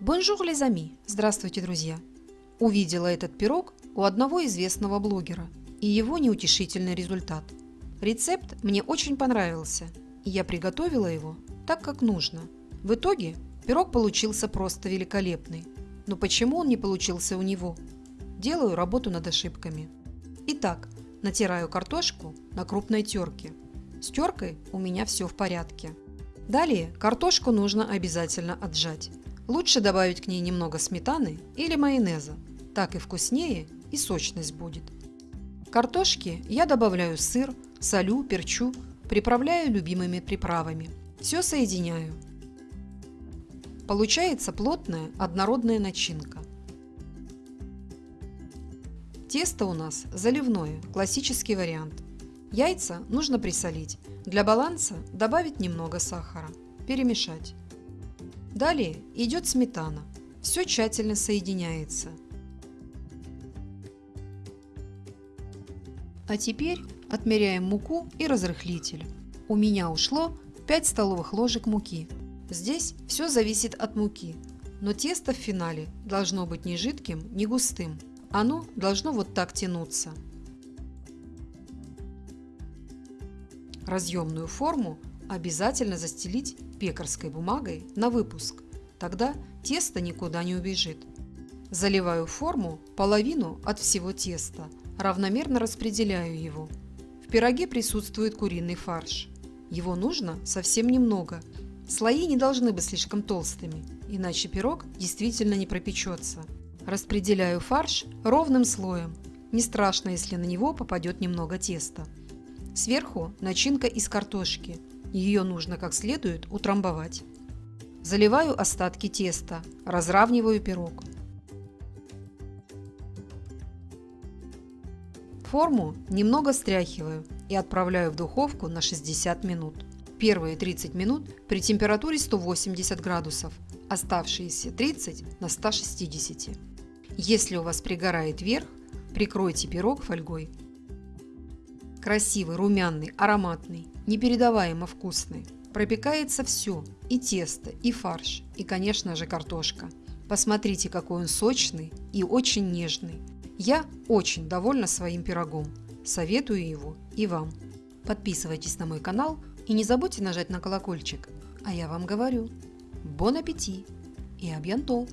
Bonjour les amis! Здравствуйте, друзья! Увидела этот пирог у одного известного блогера и его неутешительный результат. Рецепт мне очень понравился, и я приготовила его так, как нужно. В итоге пирог получился просто великолепный. Но почему он не получился у него? Делаю работу над ошибками. Итак, натираю картошку на крупной терке. С теркой у меня все в порядке. Далее картошку нужно обязательно отжать. Лучше добавить к ней немного сметаны или майонеза. Так и вкуснее и сочность будет. Картошке я добавляю сыр, солю, перчу, приправляю любимыми приправами. Все соединяю. Получается плотная однородная начинка. Тесто у нас заливное, классический вариант. Яйца нужно присолить. Для баланса добавить немного сахара. Перемешать. Далее идет сметана. Все тщательно соединяется. А теперь отмеряем муку и разрыхлитель. У меня ушло 5 столовых ложек муки. Здесь все зависит от муки, но тесто в финале должно быть не жидким, не густым. Оно должно вот так тянуться. Разъемную форму обязательно застелить пекарской бумагой на выпуск. Тогда тесто никуда не убежит. Заливаю форму половину от всего теста, равномерно распределяю его. В пироге присутствует куриный фарш. Его нужно совсем немного. Слои не должны быть слишком толстыми, иначе пирог действительно не пропечется. Распределяю фарш ровным слоем. Не страшно, если на него попадет немного теста. Сверху начинка из картошки. Ее нужно как следует утрамбовать. Заливаю остатки теста, разравниваю пирог. Форму немного стряхиваю и отправляю в духовку на 60 минут. Первые 30 минут при температуре 180 градусов, оставшиеся 30 на 160. Если у вас пригорает верх, прикройте пирог фольгой Красивый, румяный, ароматный, непередаваемо вкусный. Пропекается все, и тесто, и фарш, и, конечно же, картошка. Посмотрите, какой он сочный и очень нежный. Я очень довольна своим пирогом. Советую его и вам. Подписывайтесь на мой канал и не забудьте нажать на колокольчик. А я вам говорю, бон аппетит и абьянтол!